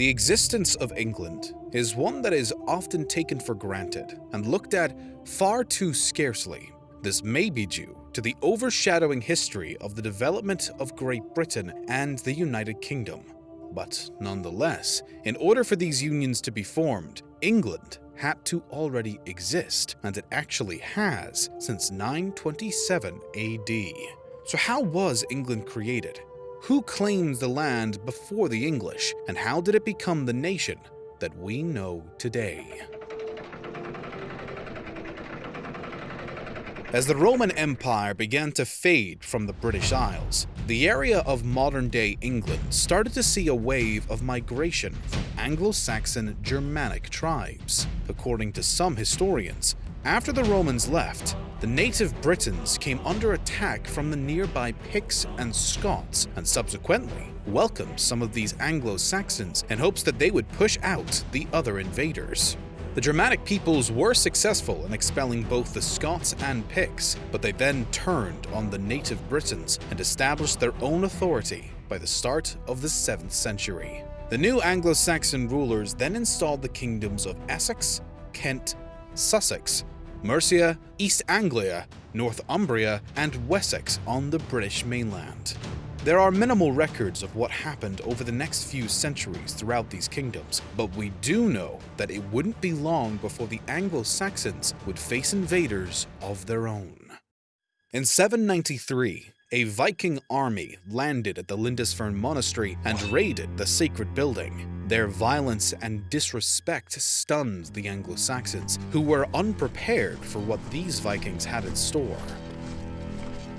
The existence of England is one that is often taken for granted and looked at far too scarcely. This may be due to the overshadowing history of the development of Great Britain and the United Kingdom. But nonetheless, in order for these unions to be formed, England had to already exist, and it actually has since 927 AD. So how was England created? Who claimed the land before the English, and how did it become the nation that we know today? As the Roman Empire began to fade from the British Isles, the area of modern-day England started to see a wave of migration from Anglo-Saxon Germanic tribes. According to some historians, after the Romans left, the native Britons came under attack from the nearby Picts and Scots and subsequently welcomed some of these Anglo-Saxons in hopes that they would push out the other invaders. The Germanic peoples were successful in expelling both the Scots and Picts, but they then turned on the native Britons and established their own authority by the start of the 7th century. The new Anglo-Saxon rulers then installed the kingdoms of Essex, Kent, Sussex, Mercia, East Anglia, Northumbria, and Wessex on the British mainland. There are minimal records of what happened over the next few centuries throughout these kingdoms, but we do know that it wouldn't be long before the Anglo-Saxons would face invaders of their own. In 793, a Viking army landed at the Lindisfarne Monastery and raided the sacred building. Their violence and disrespect stunned the Anglo-Saxons, who were unprepared for what these Vikings had in store.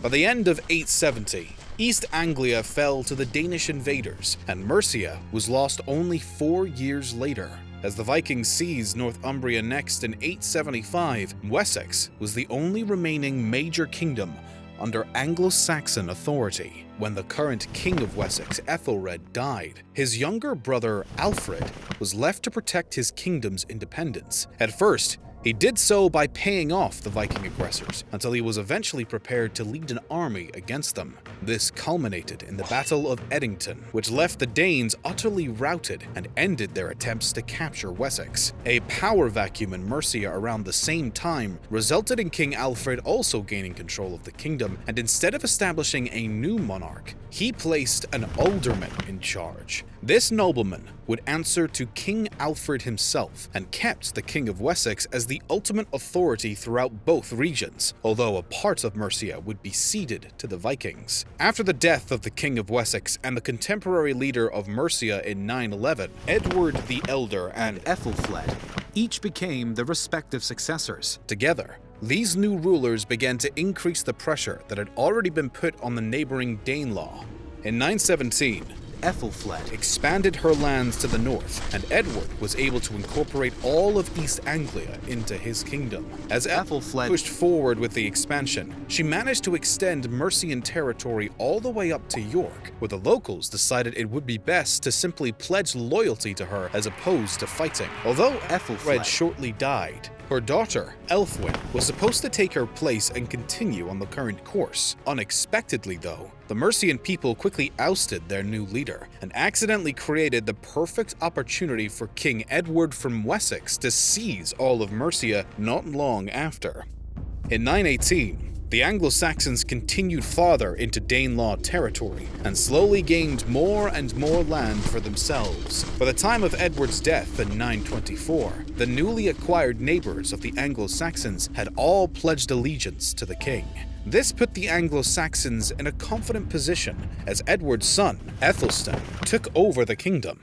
By the end of 870, East Anglia fell to the Danish invaders, and Mercia was lost only four years later. As the Vikings seized Northumbria next in 875, Wessex was the only remaining major kingdom under Anglo-Saxon authority. When the current king of Wessex, Ethelred, died, his younger brother Alfred was left to protect his kingdom's independence. At first, he did so by paying off the Viking aggressors until he was eventually prepared to lead an army against them. This culminated in the Battle of Edington, which left the Danes utterly routed and ended their attempts to capture Wessex. A power vacuum in Mercia around the same time resulted in King Alfred also gaining control of the kingdom, and instead of establishing a new monarch, he placed an alderman in charge. This nobleman would answer to King Alfred himself and kept the King of Wessex as the ultimate authority throughout both regions, although a part of Mercia would be ceded to the Vikings. After the death of the King of Wessex and the contemporary leader of Mercia in 911, Edward the Elder and Ethelfled each became the respective successors. Together, these new rulers began to increase the pressure that had already been put on the neighboring Danelaw. In 917, Ethelfled expanded her lands to the north, and Edward was able to incorporate all of East Anglia into his kingdom. As Ethelfled pushed forward with the expansion, she managed to extend Mercian territory all the way up to York, where the locals decided it would be best to simply pledge loyalty to her as opposed to fighting. Although Ethelfled shortly died, her daughter, Elfwin, was supposed to take her place and continue on the current course. Unexpectedly though, the Mercian people quickly ousted their new leader and accidentally created the perfect opportunity for King Edward from Wessex to seize all of Mercia not long after. In 918, the Anglo-Saxons continued farther into Danelaw territory and slowly gained more and more land for themselves. By the time of Edward's death in 924, the newly acquired neighbors of the Anglo-Saxons had all pledged allegiance to the king. This put the Anglo-Saxons in a confident position as Edward's son, Aethelstan, took over the kingdom.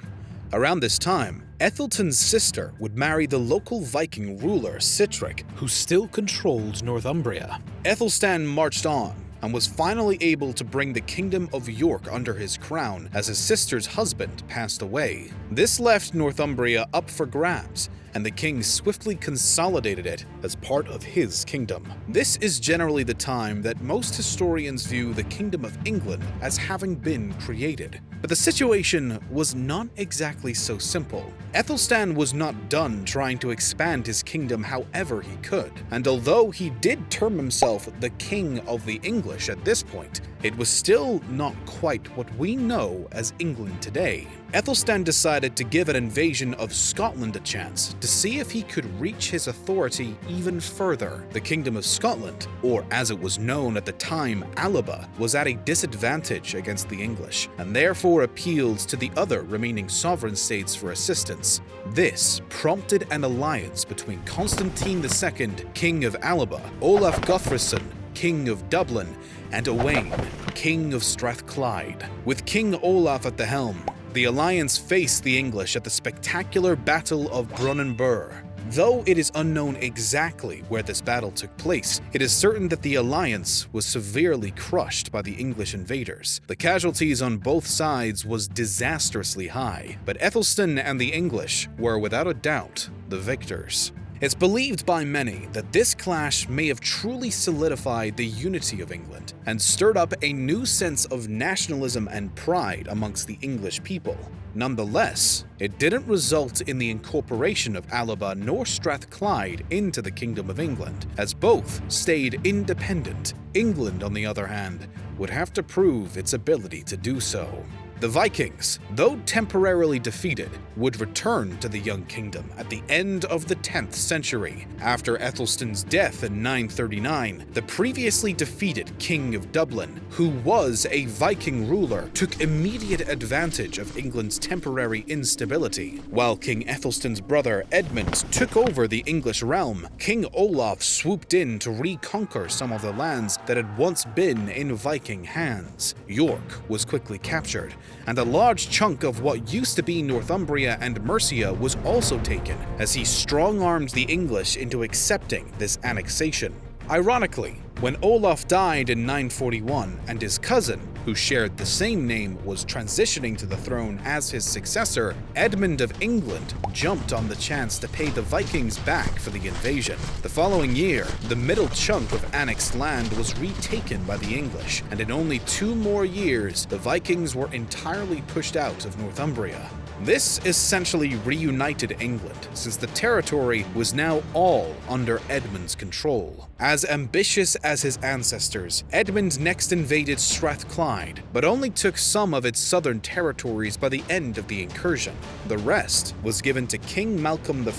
Around this time, Ethelstan's sister would marry the local Viking ruler Sihtric, who still controlled Northumbria. Ethelstan marched on and was finally able to bring the Kingdom of York under his crown as his sister's husband passed away. This left Northumbria up for grabs, and the king swiftly consolidated it as part of his kingdom. This is generally the time that most historians view the Kingdom of England as having been created. But the situation was not exactly so simple. Ethelstan was not done trying to expand his kingdom however he could, and although he did term himself the King of the English at this point, it was still not quite what we know as England today. Ethelstan decided to give an invasion of Scotland a chance to see if he could reach his authority even further. The Kingdom of Scotland, or as it was known at the time, Alba, was at a disadvantage against the English, and therefore appealed to the other remaining sovereign states for assistance. This prompted an alliance between Constantine II, King of Alba, Olaf Guthrum, King of Dublin, and Owain, King of Strathclyde. With King Olaf at the helm, the alliance faced the English at the spectacular Battle of Brunanburh. Though it is unknown exactly where this battle took place, it is certain that the alliance was severely crushed by the English invaders. The casualties on both sides was disastrously high, but Ethelstan and the English were without a doubt the victors. It's believed by many that this clash may have truly solidified the unity of England and stirred up a new sense of nationalism and pride amongst the English people. Nonetheless, it didn't result in the incorporation of Alba nor Strathclyde into the Kingdom of England, as both stayed independent. England, on the other hand, would have to prove its ability to do so. The Vikings, though temporarily defeated, would return to the Young Kingdom at the end of the 10th century. After Ethelstan's death in 939, the previously defeated King of Dublin, who was a Viking ruler, took immediate advantage of England's temporary instability. While King Ethelstan's brother Edmund took over the English realm, King Olaf swooped in to reconquer some of the lands that had once been in Viking hands. York was quickly captured, and a large chunk of what used to be Northumbria and Mercia was also taken, as he strong-armed the English into accepting this annexation. Ironically, when Olaf died in 941 and his cousin, who shared the same name, was transitioning to the throne as his successor, Edmund of England jumped on the chance to pay the Vikings back for the invasion. The following year, the middle chunk of annexed land was retaken by the English, and in only two more years, the Vikings were entirely pushed out of Northumbria. This essentially reunited England, since the territory was now all under Edmund's control. As ambitious as his ancestors, Edmund next invaded Strathclyde, but only took some of its southern territories by the end of the incursion. The rest was given to King Malcolm I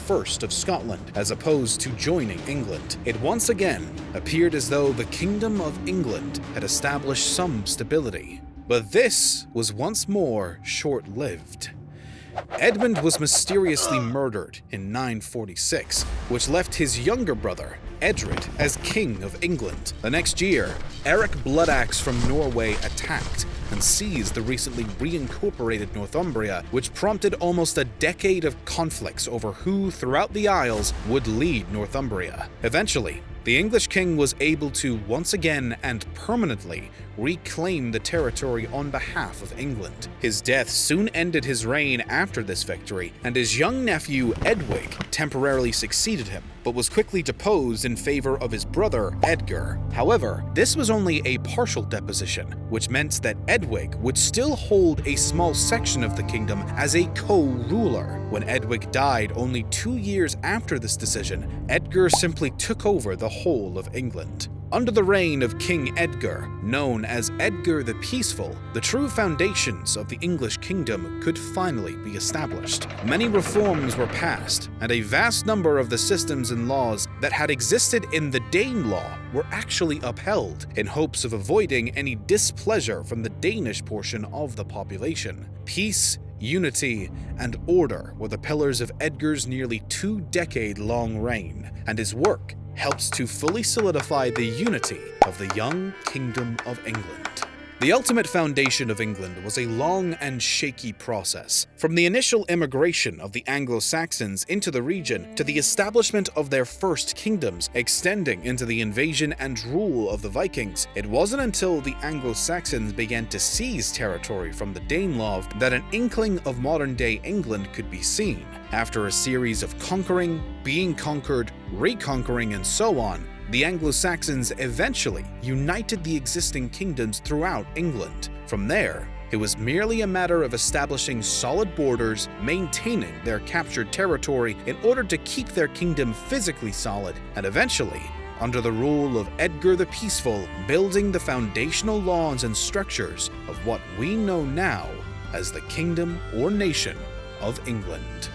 of Scotland, as opposed to joining England. It once again appeared as though the Kingdom of England had established some stability. But this was once more short-lived. Edmund was mysteriously murdered in 946, which left his younger brother, Edred, as King of England. The next year, Eric Bloodaxe from Norway attacked and seized the recently reincorporated Northumbria, which prompted almost a decade of conflicts over who, throughout the Isles, would lead Northumbria. Eventually, the English king was able to once again and permanently reclaim the territory on behalf of England. His death soon ended his reign after this victory, and his young nephew Edwig temporarily succeeded him, but was quickly deposed in favor of his brother Edgar. However, this was only a partial deposition, which meant that Edwig would still hold a small section of the kingdom as a co-ruler. When Edwig died only two years after this decision, Edgar simply took over the whole of England. Under the reign of King Edgar, known as Edgar the Peaceful, the true foundations of the English kingdom could finally be established. Many reforms were passed, and a vast number of the systems and laws that had existed in the Danelaw were actually upheld in hopes of avoiding any displeasure from the Danish portion of the population. Peace unity, and order were the pillars of Edgar's nearly two-decade-long reign, and his work helps to fully solidify the unity of the young Kingdom of England. The ultimate foundation of England was a long and shaky process. From the initial immigration of the Anglo-Saxons into the region to the establishment of their first kingdoms, extending into the invasion and rule of the Vikings, it wasn't until the Anglo-Saxons began to seize territory from the Danelaw that an inkling of modern-day England could be seen. After a series of conquering, being conquered, reconquering, and so on, the Anglo-Saxons eventually united the existing kingdoms throughout England. From there, it was merely a matter of establishing solid borders, maintaining their captured territory in order to keep their kingdom physically solid, and eventually under the rule of Edgar the Peaceful, building the foundational laws and structures of what we know now as the Kingdom or Nation of England.